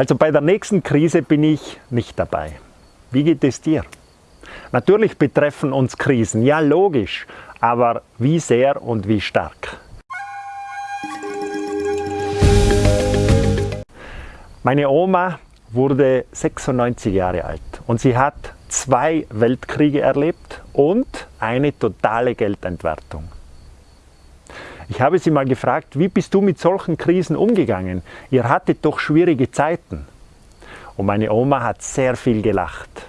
Also bei der nächsten Krise bin ich nicht dabei. Wie geht es dir? Natürlich betreffen uns Krisen, ja logisch, aber wie sehr und wie stark? Meine Oma wurde 96 Jahre alt und sie hat zwei Weltkriege erlebt und eine totale Geldentwertung. Ich habe sie mal gefragt, wie bist du mit solchen Krisen umgegangen? Ihr hattet doch schwierige Zeiten. Und meine Oma hat sehr viel gelacht.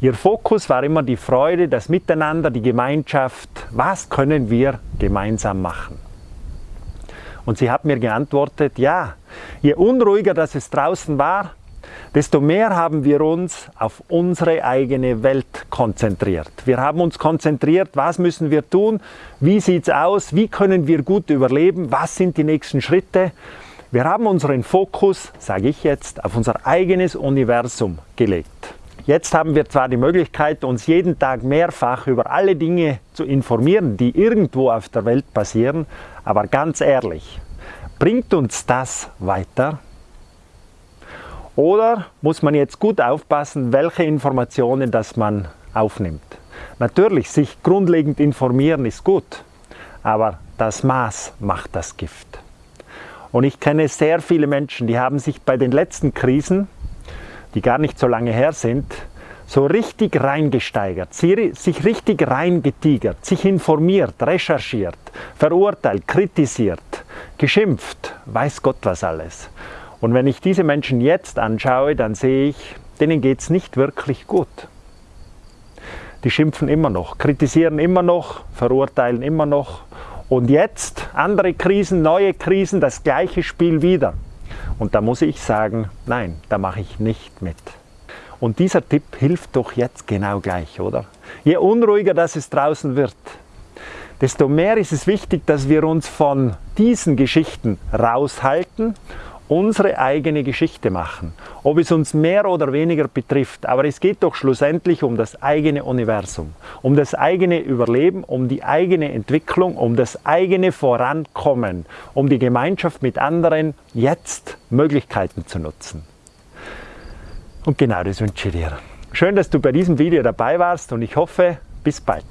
Ihr Fokus war immer die Freude, das Miteinander, die Gemeinschaft. Was können wir gemeinsam machen? Und sie hat mir geantwortet, ja, je unruhiger das es draußen war, desto mehr haben wir uns auf unsere eigene Welt konzentriert. Wir haben uns konzentriert, was müssen wir tun, wie sieht es aus, wie können wir gut überleben, was sind die nächsten Schritte. Wir haben unseren Fokus, sage ich jetzt, auf unser eigenes Universum gelegt. Jetzt haben wir zwar die Möglichkeit, uns jeden Tag mehrfach über alle Dinge zu informieren, die irgendwo auf der Welt passieren, aber ganz ehrlich, bringt uns das weiter? Oder muss man jetzt gut aufpassen, welche Informationen das man aufnimmt? Natürlich, sich grundlegend informieren ist gut, aber das Maß macht das Gift. Und ich kenne sehr viele Menschen, die haben sich bei den letzten Krisen, die gar nicht so lange her sind, so richtig reingesteigert, sich richtig reingetigert, sich informiert, recherchiert, verurteilt, kritisiert, geschimpft, weiß Gott was alles. Und wenn ich diese Menschen jetzt anschaue, dann sehe ich, denen geht es nicht wirklich gut. Die schimpfen immer noch, kritisieren immer noch, verurteilen immer noch. Und jetzt andere Krisen, neue Krisen, das gleiche Spiel wieder. Und da muss ich sagen, nein, da mache ich nicht mit. Und dieser Tipp hilft doch jetzt genau gleich, oder? Je unruhiger das es draußen wird, desto mehr ist es wichtig, dass wir uns von diesen Geschichten raushalten unsere eigene Geschichte machen, ob es uns mehr oder weniger betrifft. Aber es geht doch schlussendlich um das eigene Universum, um das eigene Überleben, um die eigene Entwicklung, um das eigene Vorankommen, um die Gemeinschaft mit anderen jetzt Möglichkeiten zu nutzen. Und genau das wünsche ich dir. Schön, dass du bei diesem Video dabei warst und ich hoffe, bis bald.